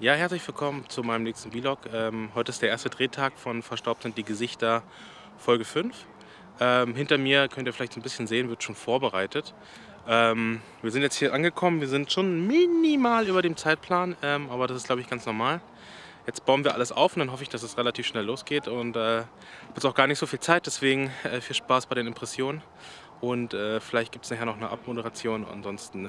Ja, herzlich willkommen zu meinem nächsten Vlog. Ähm, heute ist der erste Drehtag von Verstaubt sind die Gesichter Folge 5. Ähm, hinter mir könnt ihr vielleicht ein bisschen sehen, wird schon vorbereitet. Ähm, wir sind jetzt hier angekommen, wir sind schon minimal über dem Zeitplan, ähm, aber das ist glaube ich ganz normal. Jetzt bauen wir alles auf und dann hoffe ich, dass es relativ schnell losgeht und äh, jetzt auch gar nicht so viel Zeit, deswegen äh, viel Spaß bei den Impressionen und äh, vielleicht gibt es nachher noch eine Abmoderation. Ansonsten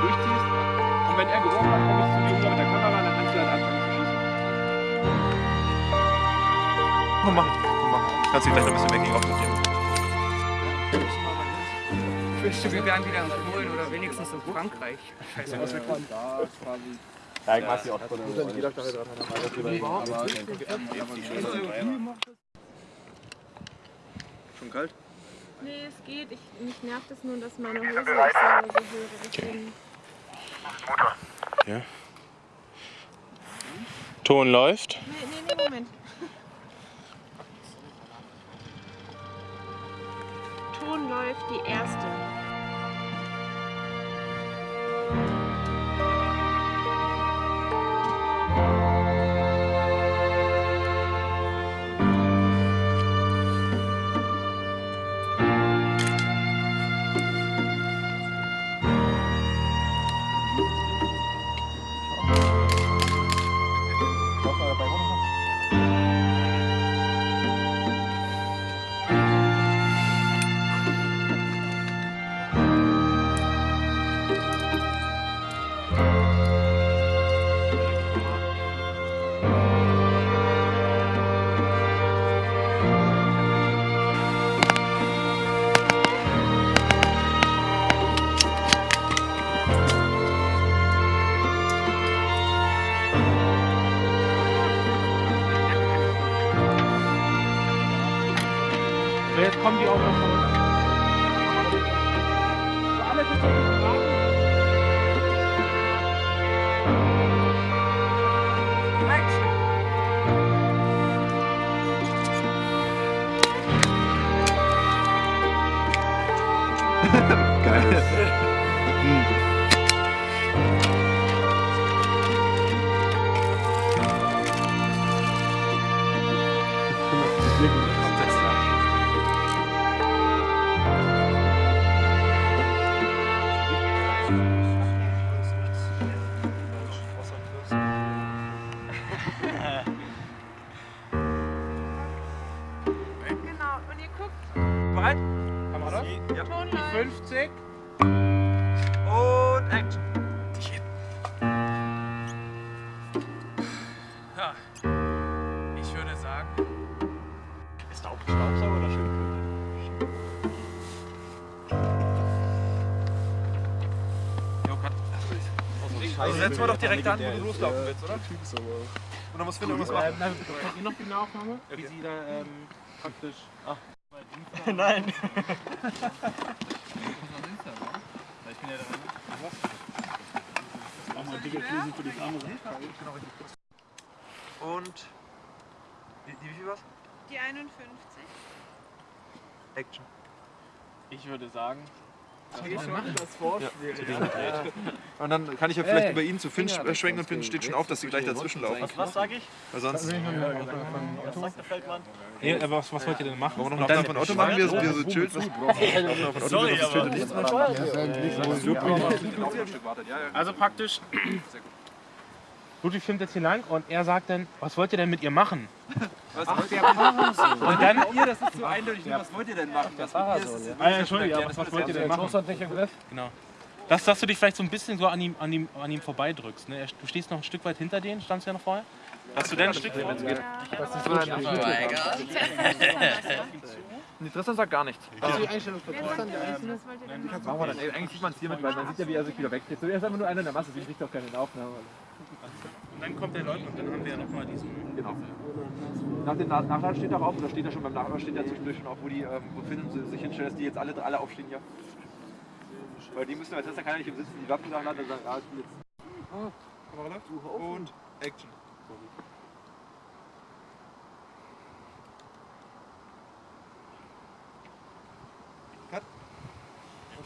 dass du einfach nur mal durchziehst. Und wenn er gerochen hat, kommst du zu dir rüber mit der Kamera, dann kannst du halt anfangen zu schießen. Komm, mach. mach. Kannst du gleich noch ein bisschen weggehen, aufsortieren. Ich wünschte, wir wären wieder in Polen oder wenigstens in Frankreich. Scheiße, was wir kommen. Ja, ich mag die auch von Schon kalt? Nee, es geht. Ich, mich nervt es nur, dass meine Hose nicht so, so höre. Deswegen. Ja. Ton läuft. Nee, nee, nee, Moment. Ton läuft die erste. Jetzt kommen die auch noch von uns. Für alle bitte fragen. Geil. Bereit? Kamera? Ja. Ton Die läuft. 50. Und Action. Ja. Ich würde sagen, Ist da auch Staubsauger oder schön? also setzen wir doch direkt an, wo du loslaufen willst, oder? Und dann muss Finn irgendwas machen. Kennt ihr noch die Aufnahme? Wie sie da ähm, praktisch. Nein. Und. Wie, wie viel was? Die 51. Action. Ich würde sagen. Und dann kann ich ja vielleicht über ihn zu Finn sch- schwenken und Finn steht schon auf, dass sie gleich dazwischen laufen. Was sag ich? Weil sonst. Was sagt der Feldmann? Nee, aber was, was wollt ihr denn machen? Wollen wir noch eine Aufnahme von Otto machen, wie er so, wie er so chillt? Was? Sorry, er aber. Also praktisch. Ludwig filmt jetzt hier lang und er sagt dann, was wollt ihr denn mit ihr machen? Was Ach, wollt der ihr? Und dann, ihr, das ist so eindeutig. Was wollt ihr denn machen? Das Parasol, ist- ja. ah, ja, Entschuldigung, aber was wollt ihr denn machen? Nicht im Griff. Genau. Dass, dass du dich vielleicht so ein bisschen so an ihm, an ihm, an ihm vorbeidrückst. Ne? Du stehst noch ein Stück weit hinter denen, standst du ja noch vorher. Dass du dann ein Stück vor Nee, Tristan sagt gar nichts. Das ist die Einstellung für Tristan. der Einzelne. Was wollt ihr denn Machen wir dann. Ey, eigentlich sieht man es hiermit, weil man sieht ja, wie er sich wieder wegdreht. So, er ist einfach nur einer in der Masse, deswegen kriegt auch keine Aufnahme. Und dann kommt der Leutnant, dann haben wir ja nochmal diesen. Genau. Nach dem Na- Nachladen steht auch auf, oder steht da schon beim Nachladen steht ja zwischendurch schon auf, wo die, ähm, wo Finn si- sich hinstellt, dass die jetzt alle, alle aufstehen hier. Weil die müssen, weil Tristan kann ja nicht im Sitzen die Waffen nachladen, dann sagen, ah, ich bin jetzt. Kamera läuft. Und Action.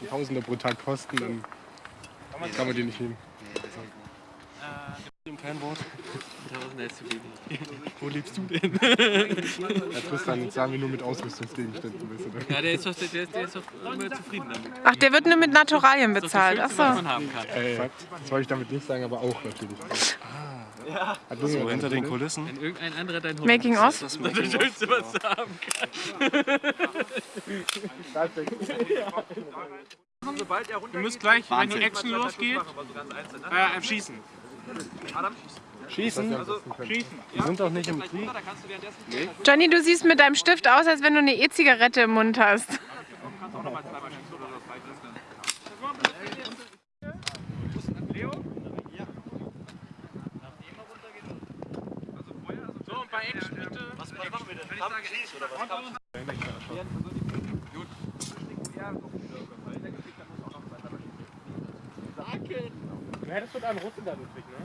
die Tausende pro Tag kosten, dann kann man die nicht nehmen. Kein Wort. Wo lebst du denn? Herr Tristan, jetzt sagen wir nur mit Ausrüstungsgegenständen. Weißt du, ne? Ja, der ist doch, der, ist- der ist doch immer zufrieden damit. Ach, der wird nur mit Naturalien Das ist bezahlt. das Ach Schönste, was so. man haben kann. Äh, das wollte ich damit nicht sagen, aber auch natürlich. Ah. Hat so hinter den Kulissen? Wenn irgendein anderer dein Hund Making ist, of? ist das das Schönste, was du haben Sobald er runter Ihr müsst gleich, wenn die Action losgeht, äh, schießen. Schießen? Also, Schießen. Die sind doch nicht im Krieg. Johnny, du siehst mit deinem Stift aus, als wenn du eine E-Zigarette im Mund hast. schießen. Was machen wir denn? Kampf, Schieß oder was? Ja, das wird ein Russen da Ludwig, ne?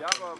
Ja, aber...